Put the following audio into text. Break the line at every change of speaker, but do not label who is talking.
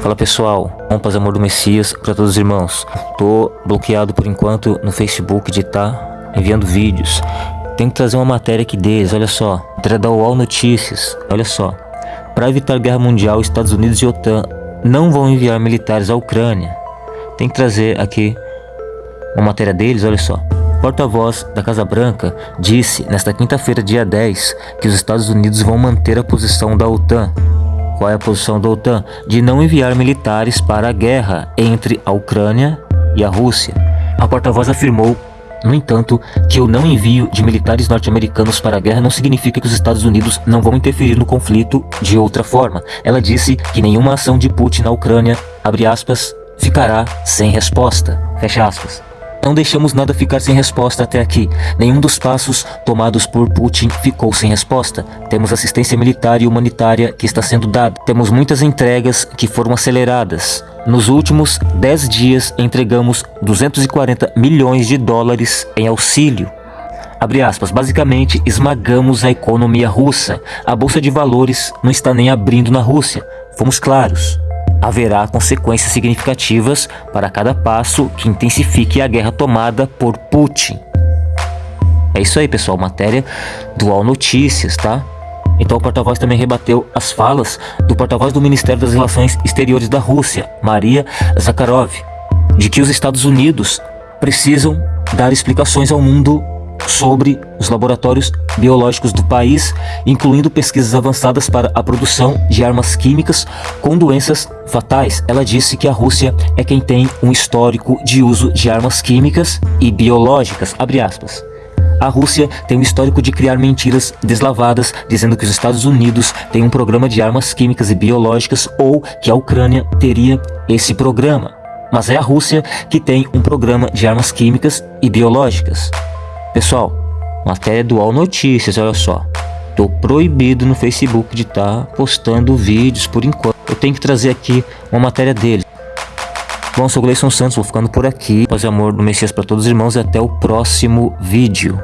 Fala pessoal, paz amor do Messias para todos os irmãos. Tô bloqueado por enquanto no Facebook de tá enviando vídeos. Tenho que trazer uma matéria aqui deles, olha só. Matéria da UOL Notícias, olha só. Para evitar guerra mundial, Estados Unidos e OTAN não vão enviar militares à Ucrânia. Tem que trazer aqui uma matéria deles, olha só. Porta-voz da Casa Branca disse nesta quinta-feira, dia 10, que os Estados Unidos vão manter a posição da OTAN qual é a posição da OTAN de não enviar militares para a guerra entre a Ucrânia e a Rússia. A porta-voz afirmou no entanto, que o não envio de militares norte-americanos para a guerra não significa que os Estados Unidos não vão interferir no conflito de outra forma. Ela disse que nenhuma ação de Putin na Ucrânia, aspas, ficará sem resposta. Fecha aspas. Não deixamos nada ficar sem resposta até aqui. Nenhum dos passos tomados por Putin ficou sem resposta. Temos assistência militar e humanitária que está sendo dada. Temos muitas entregas que foram aceleradas. Nos últimos 10 dias entregamos 240 milhões de dólares em auxílio. Abre aspas, basicamente esmagamos a economia russa. A bolsa de valores não está nem abrindo na Rússia. Fomos claros haverá consequências significativas para cada passo que intensifique a guerra tomada por Putin. É isso aí, pessoal. Matéria do All Notícias, tá? Então o porta-voz também rebateu as falas do porta-voz do Ministério das Relações Exteriores da Rússia, Maria Zakharov, de que os Estados Unidos precisam dar explicações ao mundo sobre os laboratórios biológicos do país, incluindo pesquisas avançadas para a produção de armas químicas com doenças fatais. Ela disse que a Rússia é quem tem um histórico de uso de armas químicas e biológicas, A Rússia tem um histórico de criar mentiras deslavadas, dizendo que os Estados Unidos têm um programa de armas químicas e biológicas ou que a Ucrânia teria esse programa. Mas é a Rússia que tem um programa de armas químicas e biológicas. Pessoal, matéria do All Notícias, olha só. Tô proibido no Facebook de estar tá postando vídeos por enquanto. Eu tenho que trazer aqui uma matéria dele. Bom, sou o Gleison Santos, vou ficando por aqui. Paz e amor do Messias para todos os irmãos e até o próximo vídeo.